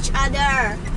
each other.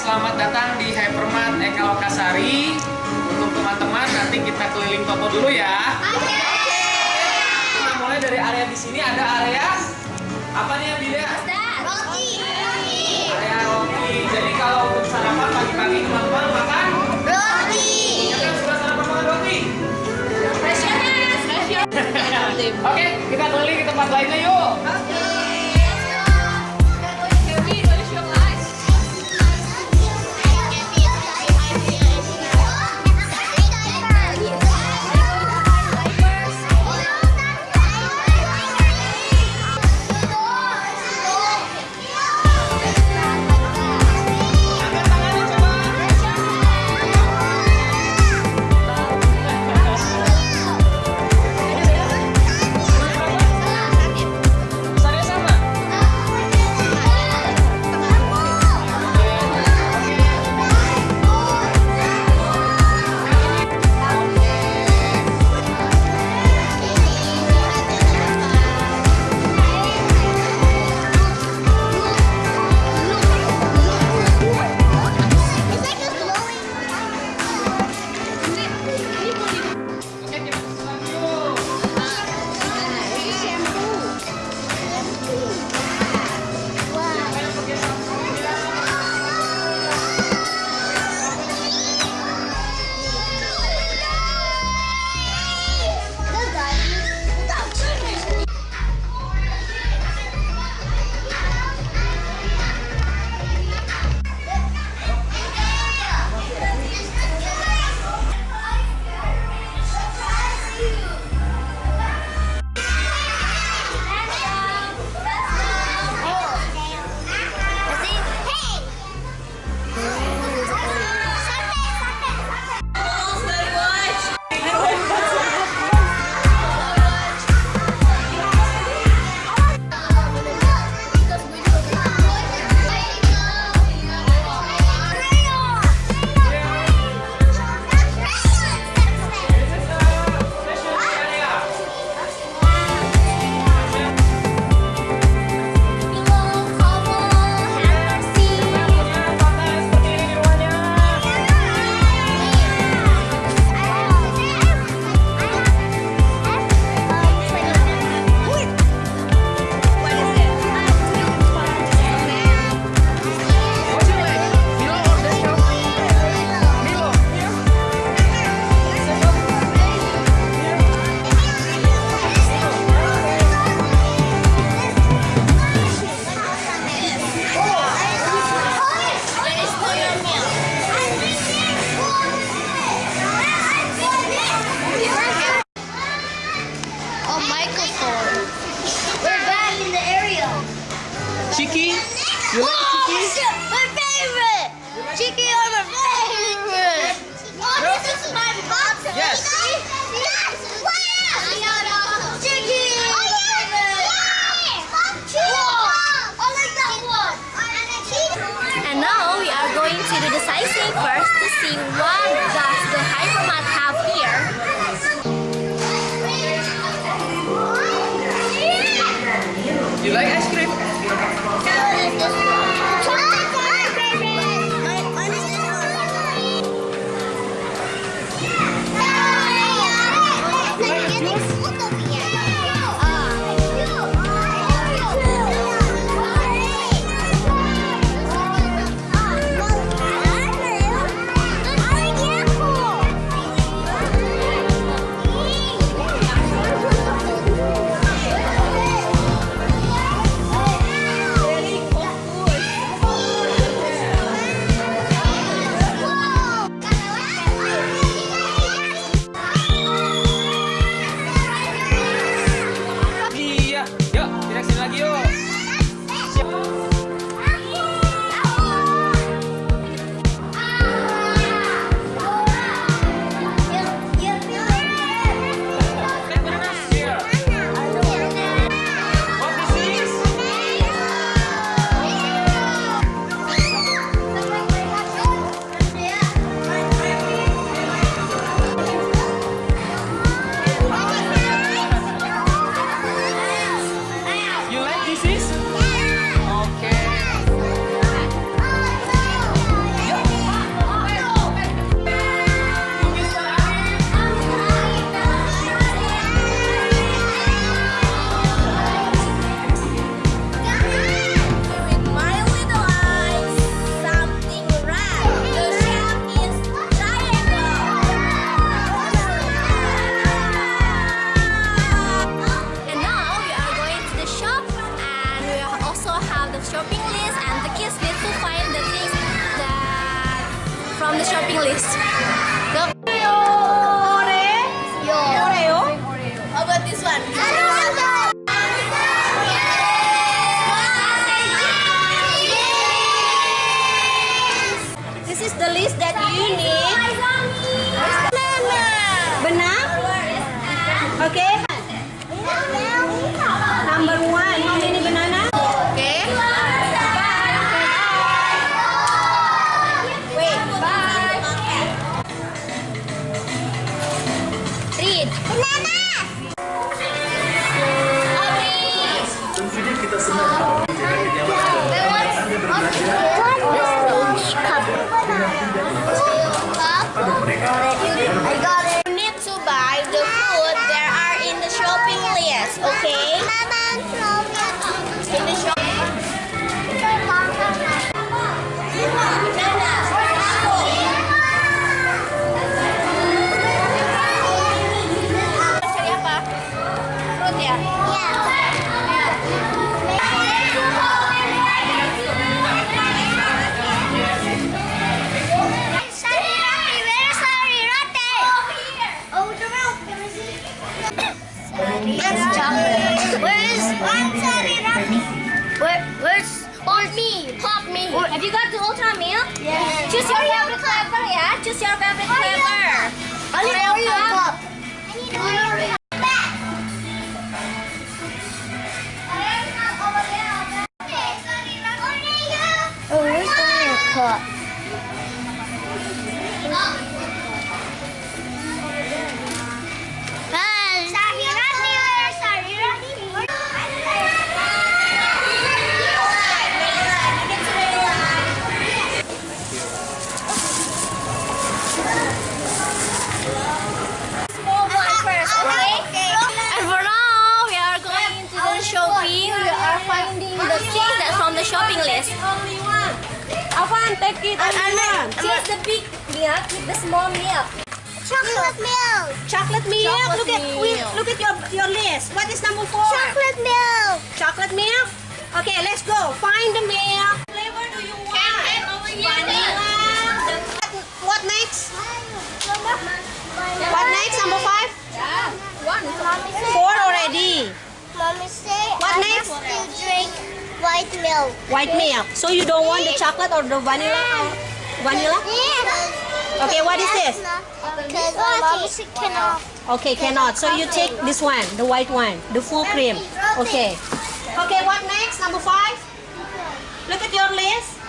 Selamat datang di Hypermart Eka Lokasari. Untuk teman-teman nanti kita keliling toko dulu ya. Kita mulai dari area di sini ada area apa nih Abi ya? Area roti. Jadi kalau untuk sarapan pagi-pagi teman-teman makan siapa yang suka sarapan makan roti? Oke, kita keliling ke tempat lainnya yuk. Kevin, to do the sightseeing first to see what does the hypermart have here. You like ice cream? That's chocolate. Where's Where, where's Pop Mie? Pop Mie. Have you got the ultra milk? Yes. Choose your favorite flavor, yeah? Choose your favorite flavor. I need Oreo Oreo cup. Take it And one. choose the big milk with the small milk. Chocolate milk. Chocolate milk. Chocolate look at milk. we- look at your your list. What is number four? Chocolate milk. Chocolate milk. Okay, let's go. Find the milk. Flavor do you want? Vanilla. What next? What next? Number five. One. Four already. Mommy say What I next? to drink white milk. White milk. So you don't want the chocolate or the vanilla? Or vanilla? Okay, what is this? Because mommy cannot. Okay, cannot. So you take this one, the white one, the full cream. Okay. Okay, what next? Number five. Look at your list.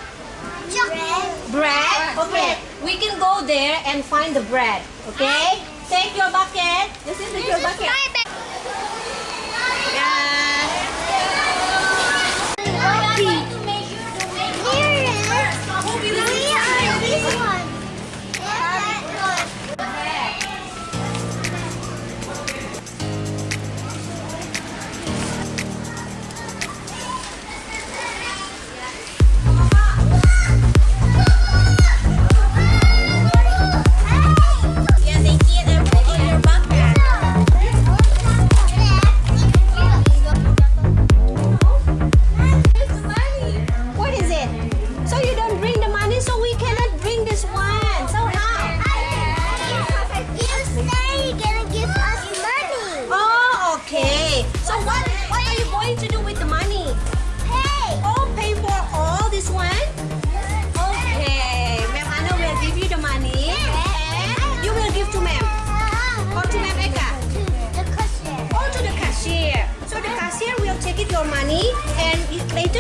Chocolate. Bread. Okay. We can go there and find the bread. Okay. Take your bucket. This is your bucket.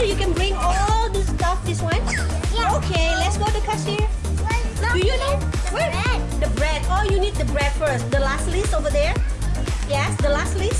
It- you can bring all the stuff this one. Yeah. Okay, let's go to cashier. Do you know? Where? The bread. Oh, you need the bread first. The last list over there? Yes, the last list?